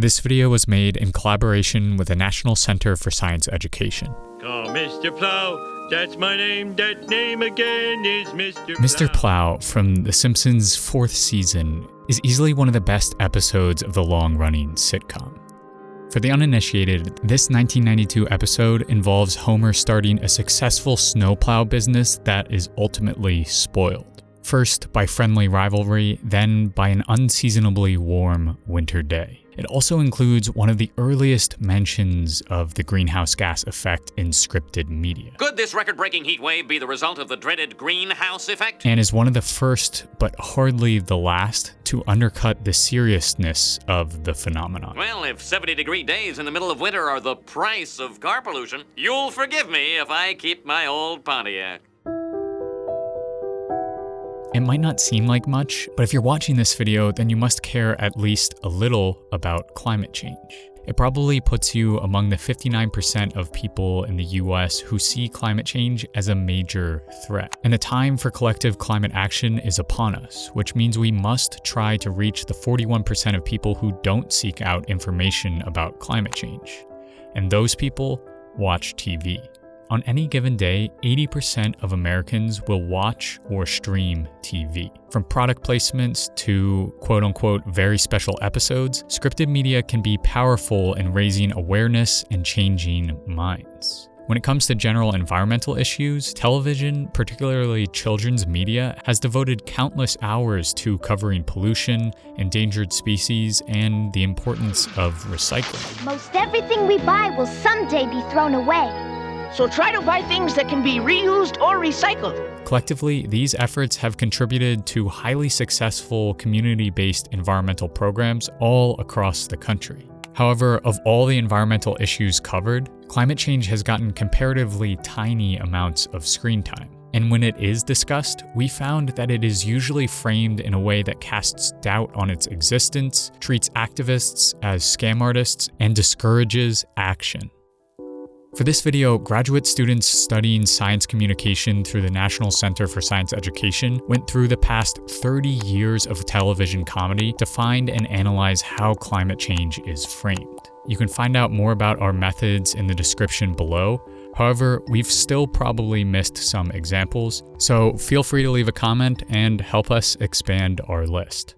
This video was made in collaboration with the National Center for Science Education. Call Mr. Plow. That's my name. That name again is Mr. Plow. Mr. Plow from The Simpsons' fourth season is easily one of the best episodes of the long running sitcom. For the uninitiated, this 1992 episode involves Homer starting a successful snowplow business that is ultimately spoiled. First by friendly rivalry, then by an unseasonably warm winter day. It also includes one of the earliest mentions of the greenhouse gas effect in scripted media. Could this record breaking heat wave be the result of the dreaded greenhouse effect? and is one of the first, but hardly the last, to undercut the seriousness of the phenomenon. Well, if 70 degree days in the middle of winter are the price of car pollution, you'll forgive me if I keep my old Pontiac. Might not seem like much, but if you're watching this video, then you must care at least a little about climate change. It probably puts you among the 59% of people in the US who see climate change as a major threat. And the time for collective climate action is upon us, which means we must try to reach the 41% of people who don't seek out information about climate change. And those people watch TV. On any given day, 80% of Americans will watch or stream TV. From product placements to quote unquote very special episodes, scripted media can be powerful in raising awareness and changing minds. When it comes to general environmental issues, television, particularly children's media, has devoted countless hours to covering pollution, endangered species, and the importance of recycling. Most everything we buy will someday be thrown away. So try to buy things that can be reused or recycled. Collectively, these efforts have contributed to highly successful community based environmental programs all across the country. However, of all the environmental issues covered, climate change has gotten comparatively tiny amounts of screen time. And when it is discussed, we found that it is usually framed in a way that casts doubt on its existence, treats activists as scam artists, and discourages action. For this video, graduate students studying science communication through the National Center for Science Education went through the past 30 years of television comedy to find and analyze how climate change is framed. You can find out more about our methods in the description below. However, we've still probably missed some examples, so feel free to leave a comment and help us expand our list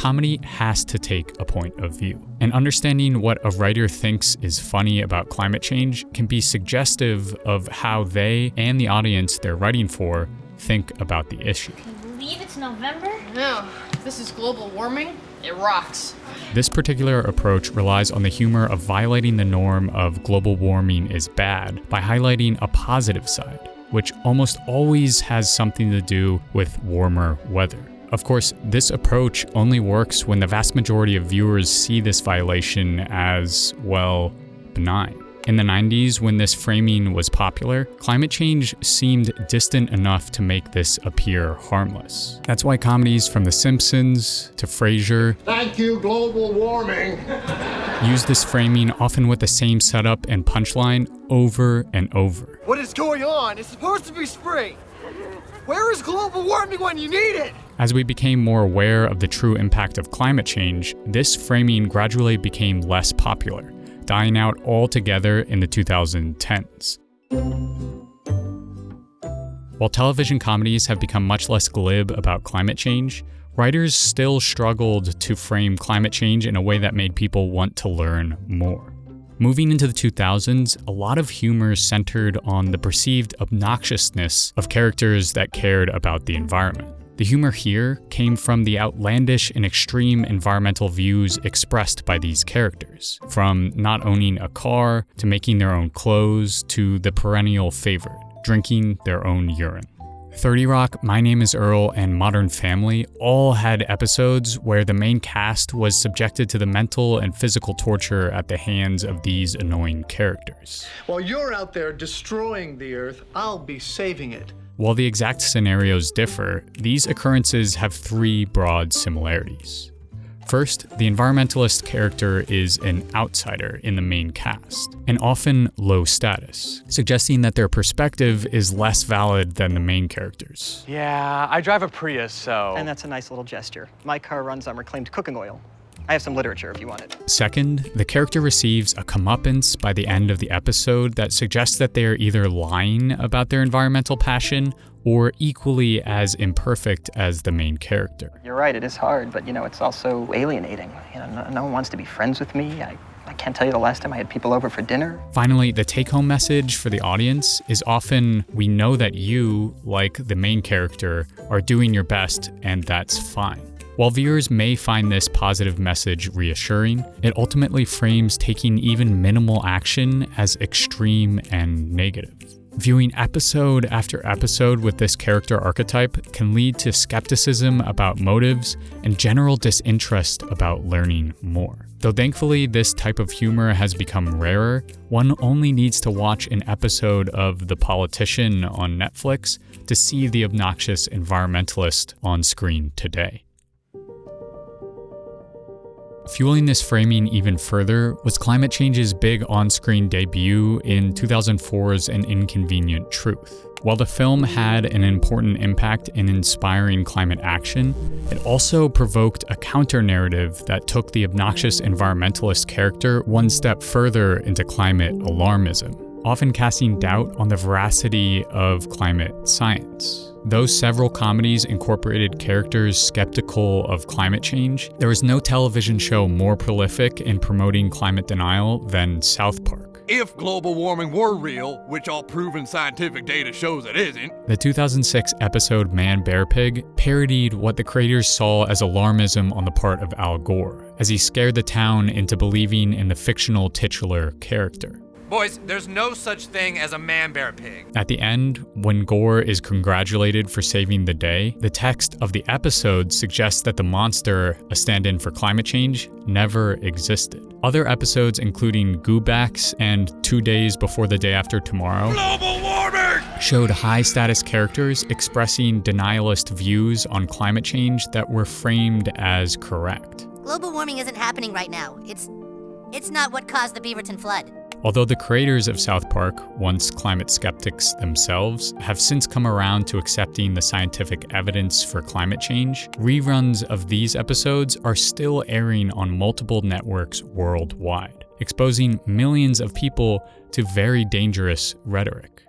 comedy has to take a point of view. And understanding what a writer thinks is funny about climate change can be suggestive of how they and the audience they're writing for think about the issue. Can you believe it's November? No, this is global warming, it rocks. This particular approach relies on the humor of violating the norm of global warming is bad by highlighting a positive side, which almost always has something to do with warmer weather. Of course, this approach only works when the vast majority of viewers see this violation as, well, benign. In the 90s, when this framing was popular, climate change seemed distant enough to make this appear harmless. That's why comedies from The Simpsons to Frasier Thank you, global warming. use this framing often with the same setup and punchline over and over. What is going on? It's supposed to be spring. Where is global warming when you need it? As we became more aware of the true impact of climate change, this framing gradually became less popular, dying out altogether in the 2010s. While television comedies have become much less glib about climate change, writers still struggled to frame climate change in a way that made people want to learn more. Moving into the 2000s, a lot of humor centered on the perceived obnoxiousness of characters that cared about the environment. The humor here came from the outlandish and extreme environmental views expressed by these characters, from not owning a car, to making their own clothes, to the perennial favorite, drinking their own urine. 30 Rock, My Name is Earl, and Modern Family all had episodes where the main cast was subjected to the mental and physical torture at the hands of these annoying characters. While you're out there destroying the earth, I'll be saving it. While the exact scenarios differ, these occurrences have three broad similarities. First, the environmentalist character is an outsider in the main cast, and often low status, suggesting that their perspective is less valid than the main characters. Yeah, I drive a Prius, so. And that's a nice little gesture. My car runs on reclaimed cooking oil. I have some literature if you want it. Second, the character receives a comeuppance by the end of the episode that suggests that they are either lying about their environmental passion or equally as imperfect as the main character. You're right, it is hard, but you know, it's also alienating. You know, no, no one wants to be friends with me. I, I can't tell you the last time I had people over for dinner. Finally, the take home message for the audience is often we know that you, like the main character, are doing your best, and that's fine. While viewers may find this positive message reassuring, it ultimately frames taking even minimal action as extreme and negative. Viewing episode after episode with this character archetype can lead to skepticism about motives and general disinterest about learning more. Though thankfully this type of humor has become rarer, one only needs to watch an episode of The Politician on Netflix to see the obnoxious environmentalist on screen today. Fueling this framing even further was climate change's big on screen debut in 2004's An Inconvenient Truth. While the film had an important impact in inspiring climate action, it also provoked a counter narrative that took the obnoxious environmentalist character one step further into climate alarmism, often casting doubt on the veracity of climate science. Though several comedies incorporated characters skeptical of climate change, there was no television show more prolific in promoting climate denial than South Park. If global warming were real, which all proven scientific data shows it isn't, The 2006 episode Man Bear Pig parodied what the creators saw as alarmism on the part of Al Gore, as he scared the town into believing in the fictional titular character. Boys, there's no such thing as a man bear pig. At the end, when Gore is congratulated for saving the day, the text of the episode suggests that the monster, a stand in for climate change, never existed. Other episodes, including Goobacks and Two Days Before the Day After Tomorrow, global warming! showed high status characters expressing denialist views on climate change that were framed as correct. Global warming isn't happening right now. It's it's not what caused the Beaverton flood. Although the creators of South Park, once climate skeptics themselves, have since come around to accepting the scientific evidence for climate change, reruns of these episodes are still airing on multiple networks worldwide, exposing millions of people to very dangerous rhetoric.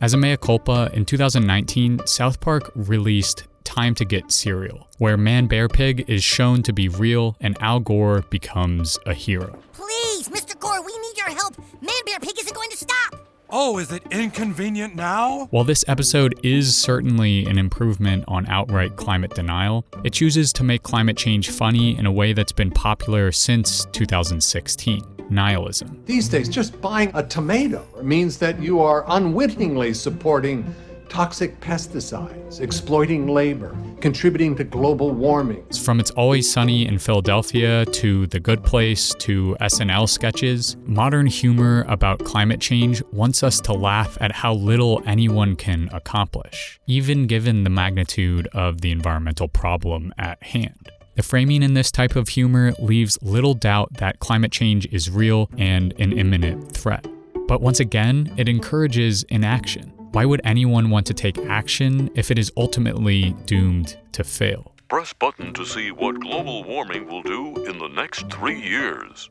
As a mea culpa, in 2019, South Park released Time to Get Cereal, where Man Bear Pig is shown to be real and Al Gore becomes a hero. Please, Mr. Gore, we need your help. Man Bear Pig isn't going to stop. Oh, is it inconvenient now? While this episode is certainly an improvement on outright climate denial, it chooses to make climate change funny in a way that's been popular since 2016 nihilism. These days, just buying a tomato means that you are unwittingly supporting toxic pesticides, exploiting labor, contributing to global warming. From It's Always Sunny in Philadelphia to The Good Place to SNL sketches, modern humor about climate change wants us to laugh at how little anyone can accomplish, even given the magnitude of the environmental problem at hand. The framing in this type of humor leaves little doubt that climate change is real and an imminent threat. But once again, it encourages inaction. Why would anyone want to take action if it is ultimately doomed to fail? Press button to see what global warming will do in the next three years.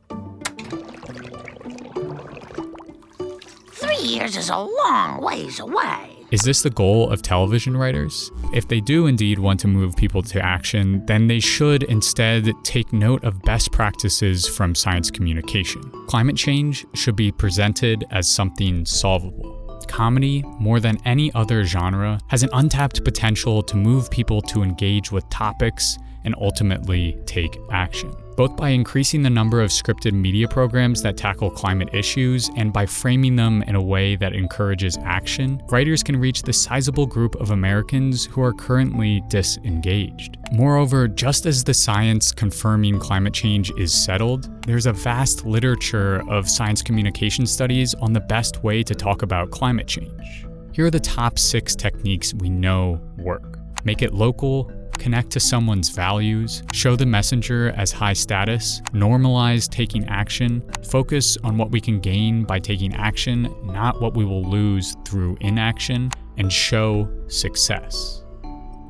Three years is a long ways away. Is this the goal of television writers? If they do indeed want to move people to action, then they should instead take note of best practices from science communication. Climate change should be presented as something solvable. Comedy, more than any other genre, has an untapped potential to move people to engage with topics and ultimately take action. Both by increasing the number of scripted media programs that tackle climate issues and by framing them in a way that encourages action, writers can reach the sizable group of Americans who are currently disengaged. Moreover, just as the science confirming climate change is settled, there's a vast literature of science communication studies on the best way to talk about climate change. Here are the top six techniques we know work. Make it local, connect to someone's values, show the messenger as high status, normalize taking action, focus on what we can gain by taking action, not what we will lose through inaction, and show success.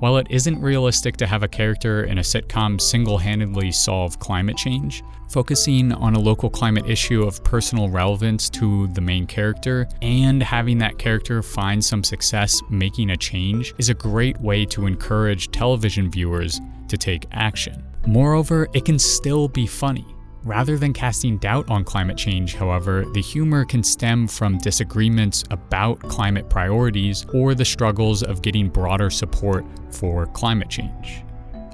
While it isn't realistic to have a character in a sitcom single handedly solve climate change, focusing on a local climate issue of personal relevance to the main character and having that character find some success making a change is a great way to encourage television viewers to take action. Moreover, it can still be funny. Rather than casting doubt on climate change, however, the humor can stem from disagreements about climate priorities or the struggles of getting broader support for climate change.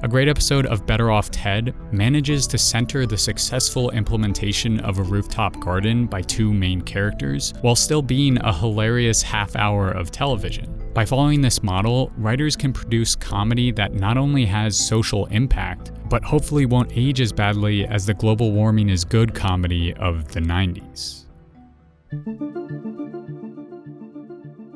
A great episode of Better Off Ted manages to center the successful implementation of a rooftop garden by two main characters, while still being a hilarious half hour of television. By following this model, writers can produce comedy that not only has social impact, but hopefully won't age as badly as the global warming is good comedy of the 90s.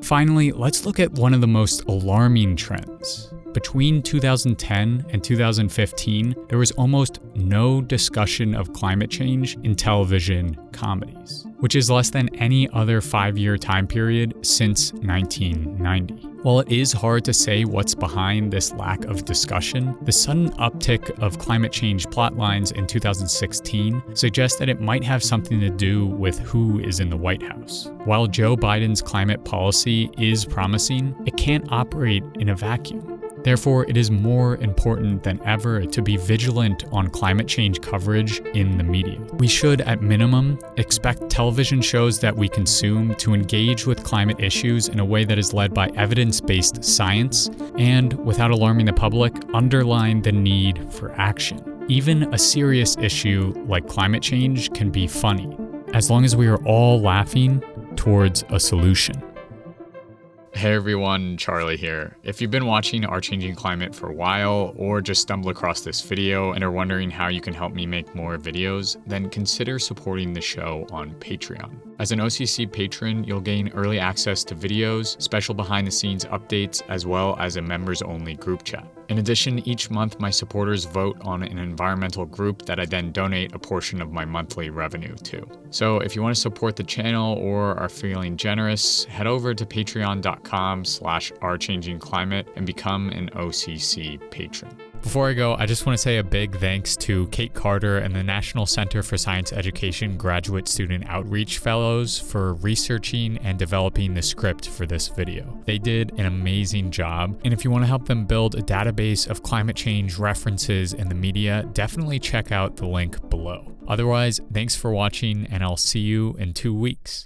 Finally, let's look at one of the most alarming trends. Between 2010 and 2015, there was almost no discussion of climate change in television comedies, which is less than any other five year time period since 1990. While it is hard to say what's behind this lack of discussion, the sudden uptick of climate change plotlines in 2016 suggests that it might have something to do with who is in the White House. While Joe Biden's climate policy is promising, it can't operate in a vacuum. Therefore, it is more important than ever to be vigilant on climate change coverage in the media. We should, at minimum, expect television shows that we consume to engage with climate issues in a way that is led by evidence based science and, without alarming the public, underline the need for action. Even a serious issue like climate change can be funny, as long as we are all laughing towards a solution. Hey everyone, Charlie here. If you've been watching Our Changing Climate for a while, or just stumbled across this video and are wondering how you can help me make more videos, then consider supporting the show on Patreon. As an OCC patron, you'll gain early access to videos, special behind the scenes updates, as well as a members only group chat. In addition, each month my supporters vote on an environmental group that I then donate a portion of my monthly revenue to. So if you want to support the channel or are feeling generous, head over to patreon.com slash ourchangingclimate and become an OCC patron. Before I go, I just want to say a big thanks to Kate Carter and the National Center for Science Education Graduate Student Outreach Fellows for researching and developing the script for this video. They did an amazing job, and if you want to help them build a database of climate change references in the media, definitely check out the link below. Otherwise, thanks for watching, and I'll see you in two weeks.